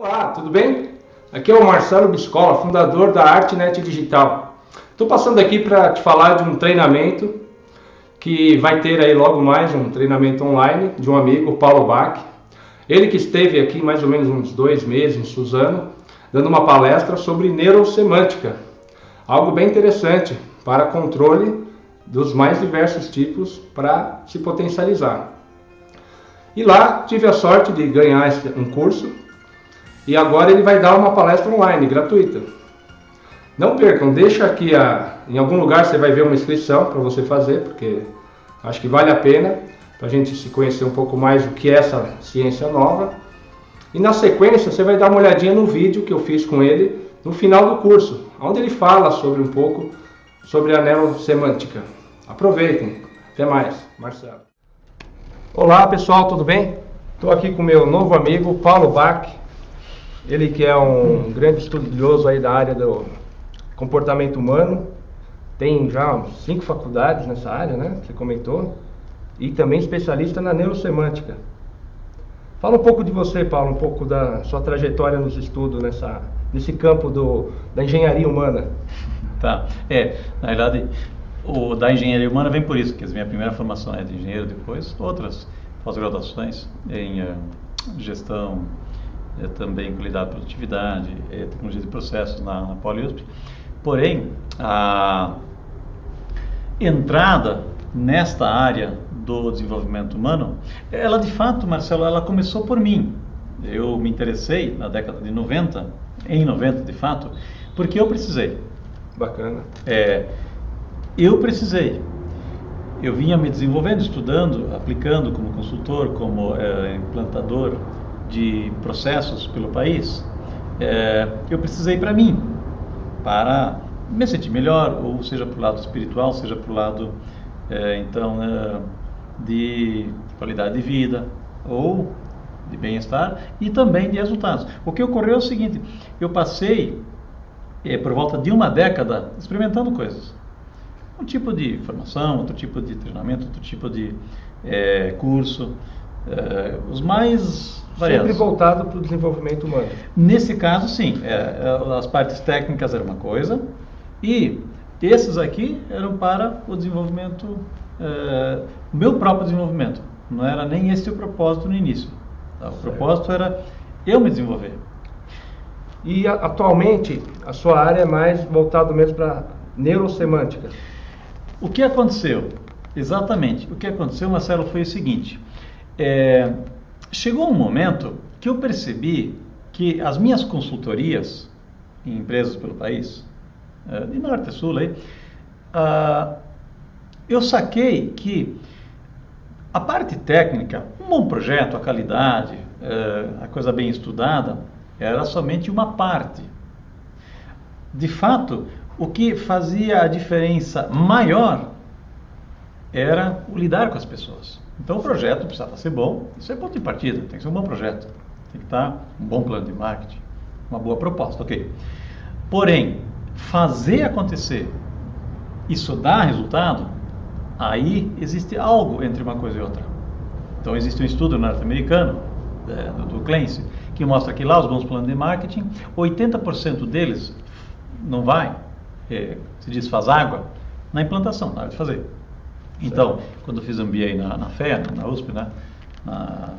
Olá, tudo bem? Aqui é o Marcelo Biscola, fundador da ArtNet Digital. Estou passando aqui para te falar de um treinamento que vai ter aí logo mais um treinamento online de um amigo, Paulo Bach. Ele que esteve aqui mais ou menos uns dois meses em Suzano, dando uma palestra sobre neurosemântica. Algo bem interessante para controle dos mais diversos tipos para se potencializar. E lá tive a sorte de ganhar um curso e agora ele vai dar uma palestra online, gratuita. Não percam, deixa aqui a, em algum lugar você vai ver uma inscrição para você fazer, porque acho que vale a pena para a gente se conhecer um pouco mais o que é essa ciência nova. E na sequência você vai dar uma olhadinha no vídeo que eu fiz com ele no final do curso, onde ele fala sobre um pouco sobre a neurosemântica. Aproveitem. Até mais. Marcelo. Olá pessoal, tudo bem? Estou aqui com meu novo amigo Paulo Bach. Ele que é um grande estudioso aí da área do comportamento humano. Tem já cinco faculdades nessa área, né? Você comentou. E também especialista na neurosemântica. Fala um pouco de você, Paulo, um pouco da sua trajetória nos estudos nessa, nesse campo do, da engenharia humana. Tá. É, na verdade, o da engenharia humana vem por isso, que a minha primeira formação é de engenheiro, depois outras pós-graduações em uh, gestão, uh, também qualidade de produtividade, uh, tecnologia de processos na, na PoliUSP. Porém, a entrada nesta área do desenvolvimento humano, ela de fato, Marcelo, ela começou por mim. Eu me interessei na década de 90, em 90 de fato, porque eu precisei. Bacana. É, eu precisei. Eu vinha me desenvolvendo, estudando, aplicando como consultor, como é, implantador de processos pelo país. É, eu precisei para mim, para me sentir melhor, ou seja para o lado espiritual, seja para o lado é, então é, de qualidade de vida ou de bem-estar e também de resultados. O que ocorreu é o seguinte: eu passei é, por volta de uma década experimentando coisas um tipo de formação, outro tipo de treinamento, outro tipo de é, curso, é, os mais variados. Sempre voltado para o desenvolvimento humano. Nesse caso, sim. É, é, as partes técnicas eram uma coisa e esses aqui eram para o desenvolvimento, é, o meu próprio desenvolvimento. Não era nem esse o propósito no início. Tá? O certo. propósito era eu me desenvolver. E atualmente a sua área é mais voltada mesmo para neurosemântica. O que aconteceu? Exatamente. O que aconteceu, Marcelo, foi o seguinte: é, chegou um momento que eu percebi que as minhas consultorias em empresas pelo país, é, de norte a sul, aí, ah, eu saquei que a parte técnica, um bom projeto, a qualidade, é, a coisa bem estudada, era somente uma parte. De fato, o que fazia a diferença maior era o lidar com as pessoas. Então o projeto precisava ser bom, isso é ponto de partida, tem que ser um bom projeto, tem que estar um bom plano de marketing, uma boa proposta, ok. Porém, fazer acontecer, isso dá resultado, aí existe algo entre uma coisa e outra. Então existe um estudo norte-americano, é, do Clancy, que mostra que lá os bons planos de marketing, 80% deles não vai, é, se diz faz água, na implantação, na hora de fazer. Então, quando eu fiz MBA na, na FEA, na USP, né, na,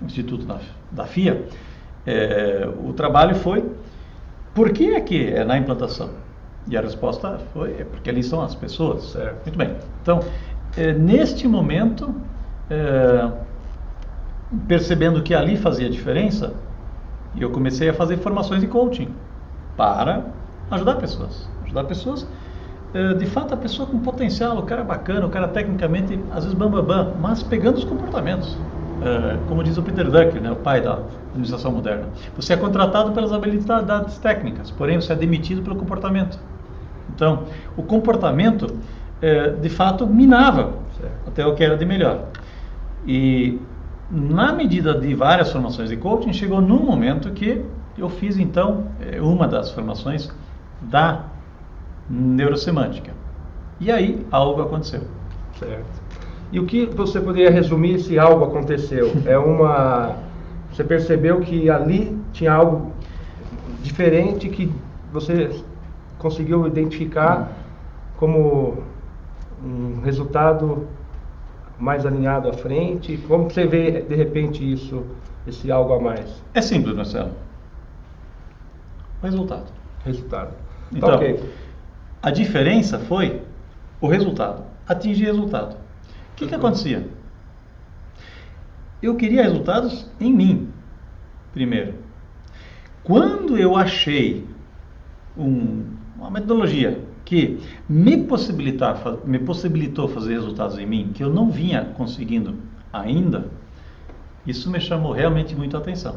no Instituto da, da FIA, é, o trabalho foi por que é que é na implantação? E a resposta foi é porque ali estão as pessoas. Certo. Muito bem. Então, é, neste momento, é, percebendo que ali fazia diferença, eu comecei a fazer formações de coaching para ajudar pessoas. Ajudar pessoas, eh, de fato, a pessoa com potencial, o cara bacana, o cara tecnicamente, às vezes, bam, bam, bam mas pegando os comportamentos. Eh, como diz o Peter Drucker, né, o pai da administração moderna. Você é contratado pelas habilidades técnicas, porém você é demitido pelo comportamento. Então, o comportamento, eh, de fato, minava até o que era de melhor. E na medida de várias formações de coaching, chegou num momento que eu fiz então uma das formações da neurosemântica. E aí algo aconteceu. Certo. E o que você poderia resumir se algo aconteceu? É uma Você percebeu que ali tinha algo diferente que você conseguiu identificar como um resultado mais alinhado à frente? Como você vê de repente isso, esse algo a mais? É simples, Marcelo. Resultado. Resultado. Então, tá okay. A diferença foi o resultado. Atingir resultado. O que, que acontecia? Eu queria resultados em mim, primeiro. Quando eu achei um, uma metodologia que me, possibilitar, me possibilitou fazer resultados em mim que eu não vinha conseguindo ainda, isso me chamou realmente muito a atenção.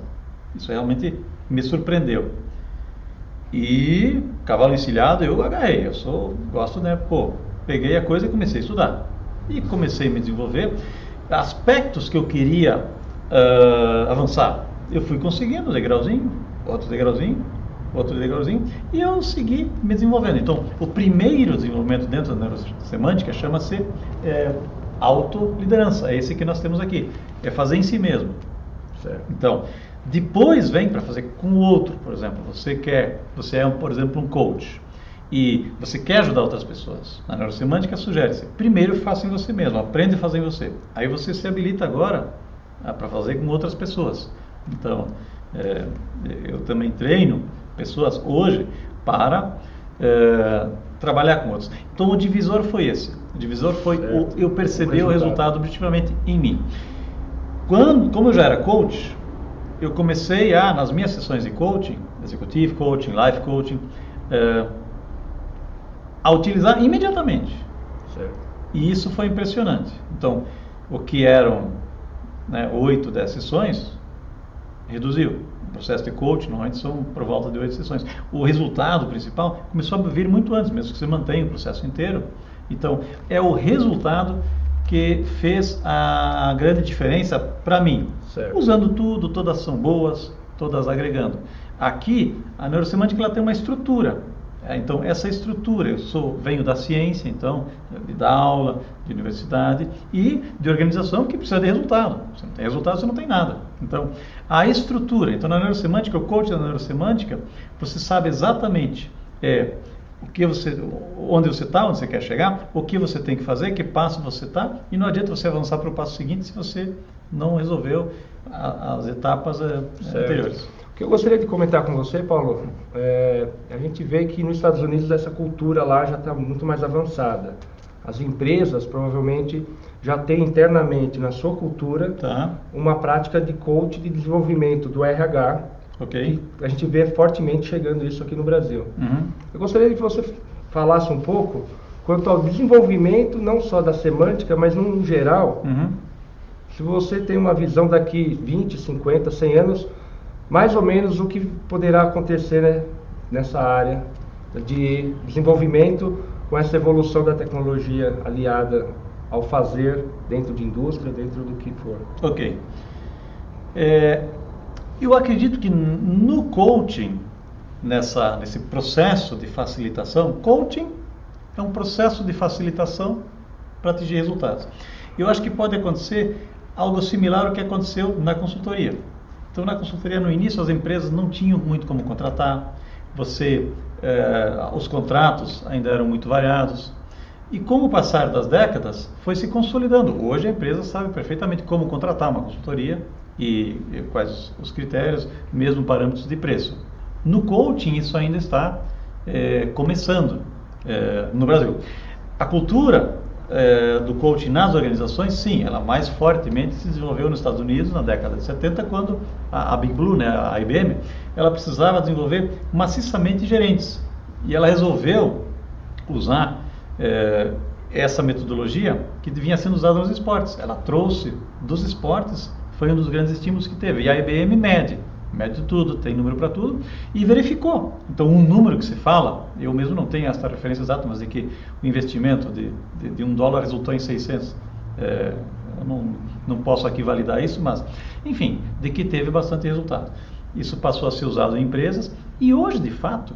Isso realmente me surpreendeu. E cavalo encilhado eu agarrei. Eu sou, gosto, né? Pô, peguei a coisa e comecei a estudar. E comecei a me desenvolver. Aspectos que eu queria uh, avançar, eu fui conseguindo, degrauzinho, outro degrauzinho, outro degrauzinho, e eu segui me desenvolvendo. Então, o primeiro desenvolvimento dentro da neurosemântica chama-se é, autoliderança. É esse que nós temos aqui. É fazer em si mesmo. Certo. Então, depois vem para fazer com o outro, por exemplo. Você quer, você é, por exemplo, um coach e você quer ajudar outras pessoas. Na neurosemântica sugere-se, primeiro faça em você mesmo, aprende a fazer em você. Aí você se habilita agora ah, para fazer com outras pessoas. Então, é, eu também treino pessoas hoje para é, trabalhar com outros. Então, o divisor foi esse. O divisor foi o, eu perceber o resultado. o resultado objetivamente em mim. Quando, como eu já era coach, eu comecei a, nas minhas sessões de coaching, executive coaching, life coaching, é, a utilizar imediatamente. Certo. E isso foi impressionante. Então, o que eram né, 8, 10 sessões, reduziu. O processo de coaching normalmente são por volta de 8 sessões. O resultado principal começou a vir muito antes, mesmo que você mantenha o processo inteiro. Então, é o resultado que fez a grande diferença para mim. Certo. Usando tudo, todas são boas, todas agregando. Aqui, a neurosemântica ela tem uma estrutura. É, então, essa estrutura, eu sou, venho da ciência, então, de dar aula, de universidade e de organização que precisa de resultado. Se não tem resultado, você não tem nada. Então, a estrutura. Então, na neurosemântica, o coach da neurosemântica, você sabe exatamente é, o que você, onde você está, onde você quer chegar, o que você tem que fazer, que passo você está, e não adianta você avançar para o passo seguinte se você não resolveu a, as etapas é, anteriores. O que eu gostaria de comentar com você, Paulo, é, a gente vê que nos Estados Unidos essa cultura lá já está muito mais avançada. As empresas provavelmente já têm internamente na sua cultura tá. uma prática de coach de desenvolvimento do RH Ok. a gente vê fortemente chegando isso aqui no Brasil. Uhum. Eu gostaria que você falasse um pouco quanto ao desenvolvimento, não só da semântica, mas no geral. Uhum. Se você tem uma visão daqui 20, 50, 100 anos, mais ou menos o que poderá acontecer né, nessa área de desenvolvimento com essa evolução da tecnologia aliada ao fazer dentro de indústria, dentro do que for. Ok. É, eu acredito que no coaching, nessa, nesse processo de facilitação, coaching é um processo de facilitação para atingir resultados. Eu acho que pode acontecer algo similar ao que aconteceu na consultoria. Então, na consultoria, no início, as empresas não tinham muito como contratar, você, eh, os contratos ainda eram muito variados. E com o passar das décadas, foi se consolidando. Hoje, a empresa sabe perfeitamente como contratar uma consultoria e, quais os critérios, mesmo parâmetros de preço. No coaching, isso ainda está é, começando é, no Brasil. A cultura é, do coaching nas organizações, sim, ela mais fortemente se desenvolveu nos Estados Unidos na década de 70, quando a, a Big Blue, né, a IBM, ela precisava desenvolver maciçamente gerentes. E ela resolveu usar é, essa metodologia que vinha sendo usada nos esportes. Ela trouxe dos esportes foi um dos grandes estímulos que teve. E a IBM mede, mede tudo, tem número para tudo, e verificou. Então, um número que se fala, eu mesmo não tenho essa referência exata, mas de que o investimento de, de, de um dólar resultou em 600. É, eu não, não posso aqui validar isso, mas, enfim, de que teve bastante resultado. Isso passou a ser usado em empresas, e hoje, de fato,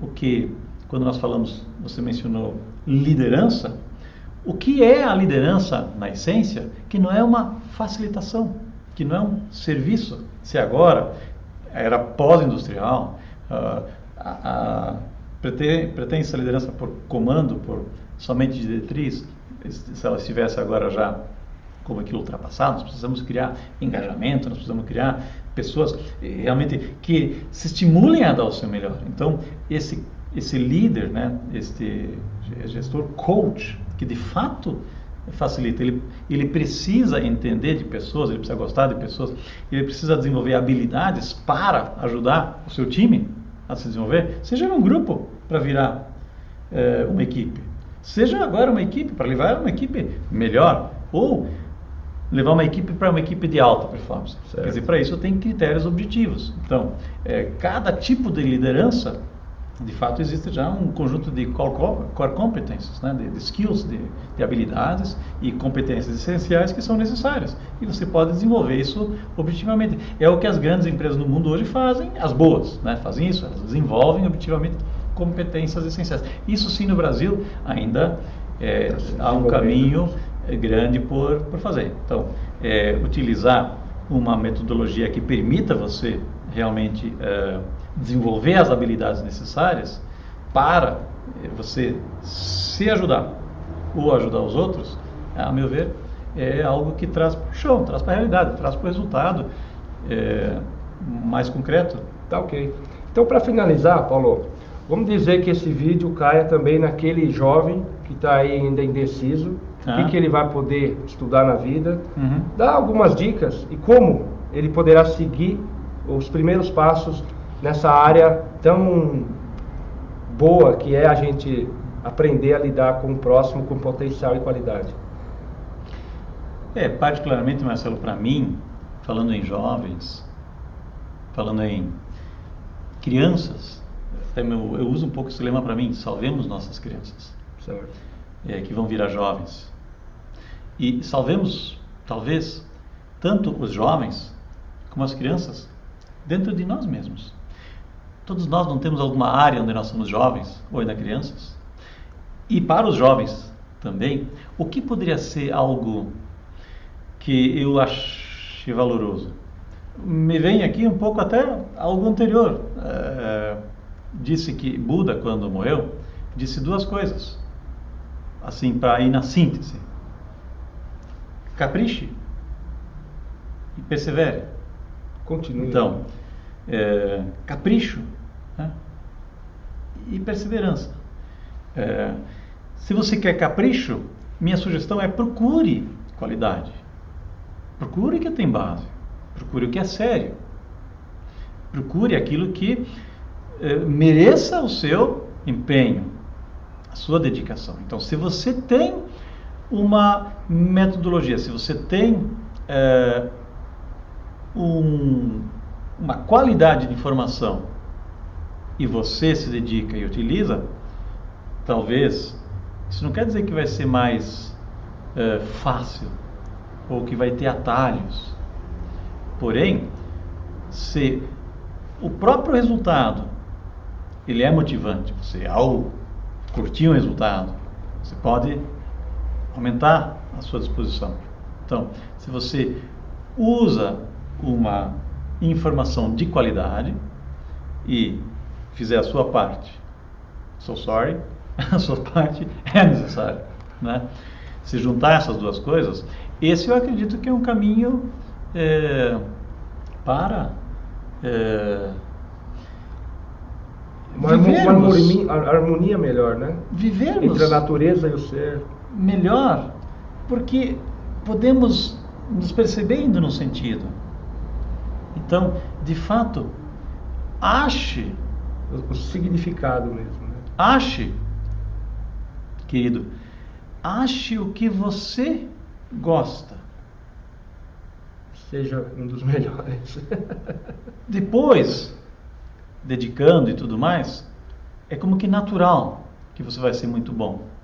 o que, quando nós falamos, você mencionou liderança, o que é a liderança na essência, que não é uma facilitação, que não é um serviço. Se agora era pós-industrial, uh, pretende, pretende essa liderança por comando, por somente diretriz, se ela estivesse agora já como aquilo ultrapassado, nós precisamos criar engajamento, nós precisamos criar pessoas realmente que se estimulem a dar o seu melhor. Então, esse, esse líder, né, este gestor coach, que de fato facilita, ele, ele precisa entender de pessoas, ele precisa gostar de pessoas, ele precisa desenvolver habilidades para ajudar o seu time a se desenvolver, seja num grupo para virar é, uma equipe, seja agora uma equipe para levar uma equipe melhor, ou levar uma equipe para uma equipe de alta performance. Certo. Quer dizer, para isso tem critérios objetivos. Então, é, cada tipo de liderança, de fato, existe já um conjunto de core, competências, né, de, de skills, de, de, habilidades e competências essenciais que são necessárias. E você pode desenvolver isso objetivamente. É o que as grandes empresas no mundo hoje fazem, as boas, né, fazem isso, elas desenvolvem objetivamente competências essenciais. Isso sim no Brasil ainda é, há um caminho é grande por, por fazer. Então, é, utilizar uma metodologia que permita você realmente é, desenvolver as habilidades necessárias para é, você se ajudar ou ajudar os outros, a meu ver, é algo que traz para o chão, traz para a realidade, traz para o resultado é, mais concreto. Tá ok. Então, para finalizar, Paulo, vamos dizer que esse vídeo caia também naquele jovem que está ainda indeciso, o que, que, ele vai poder estudar na vida, uhum. dá algumas dicas e como ele poderá seguir os primeiros passos nessa área tão boa que é a gente aprender a lidar com o próximo com potencial e qualidade. É, particularmente, Marcelo, para mim, falando em jovens, falando em crianças, eu, eu uso um pouco esse lema para mim, salvemos nossas crianças. É, que vão virar jovens. E salvemos, talvez, tanto os jovens como as crianças dentro de nós mesmos. Todos nós não temos alguma área onde nós somos jovens ou ainda crianças. E para os jovens também, o que poderia ser algo que eu achei valoroso? Me vem aqui um pouco até algo anterior. É, disse que Buda, quando morreu, disse duas coisas, assim, para ir na síntese capriche e persevere. Continue. Então, é, capricho? E perseverança. É, se você quer capricho, minha sugestão é procure qualidade. Procure o que tem base. Procure o que é sério. Procure aquilo que é, mereça o seu empenho, a sua dedicação. Então, se você tem uma metodologia, se você tem é, um, uma qualidade de informação e você se dedica e utiliza, talvez isso não quer dizer que vai ser mais é, fácil ou que vai ter atalhos. Porém, se o próprio resultado ele é motivante, você ao curtir um resultado, você pode aumentar a sua disposição. Então, se você usa uma informação de qualidade e fizer a sua parte, so sorry, a sua parte é necessária, né? Se juntar essas duas coisas, esse eu acredito que é um caminho é, para é, uma, harmonia, harmonia melhor, né? Vivermos entre a natureza e o ser melhor, porque podemos nos percebendo no sentido. Então, de fato, ache o significado mesmo. Né? Ache, querido, ache o que você gosta. Seja um dos melhores. Depois, dedicando e tudo mais, é como que natural que você vai ser muito bom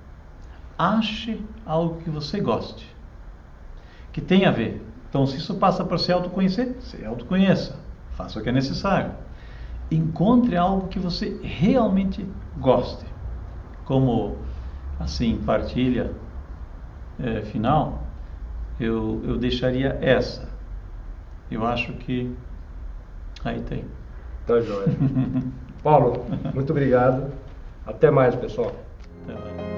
ache algo que você goste, que tenha a ver. Então, se isso passa para se autoconhecer, se autoconheça, faça o que é necessário. Encontre algo que você realmente goste. Como, assim, partilha é, final, eu, eu deixaria essa. Eu acho que aí tem. Tá joia. Paulo, muito obrigado. Até mais, pessoal. Até mais.